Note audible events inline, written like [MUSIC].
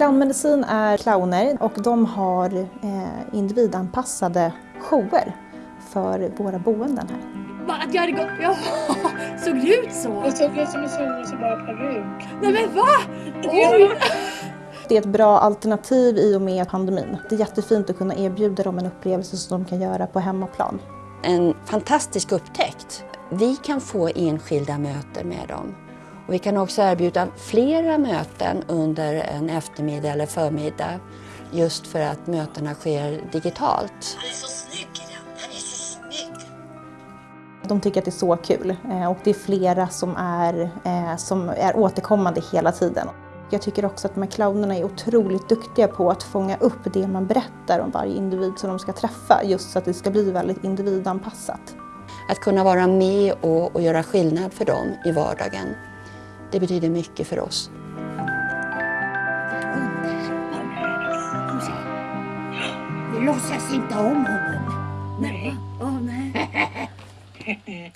Clownmedicin är clowner och de har eh, individanpassade shower för våra boenden här. Att jag hade gått... Ja, [LAUGHS] såg det ut så? Det såg ut som en solrosa peruk. Nej men va? Oj! Det är ett bra alternativ i och med pandemin. Det är jättefint att kunna erbjuda dem en upplevelse som de kan göra på hemmaplan. En fantastisk upptäckt. Vi kan få enskilda möten med dem. Och vi kan också erbjuda flera möten under en eftermiddag eller förmiddag just för att mötena sker digitalt. Han är så snygg Ida. Han är så snygg. De tycker att det är så kul eh, och det är flera som är, eh, som är återkommande hela tiden. Jag tycker också att de här clownerna är otroligt duktiga på att fånga upp det man berättar om varje individ som de ska träffa just så att det ska bli väldigt individanpassat. Att kunna vara med och, och göra skillnad för dem i vardagen, det betyder mycket för oss. Vi låtsas inte om honom. Nej. Oh, nej.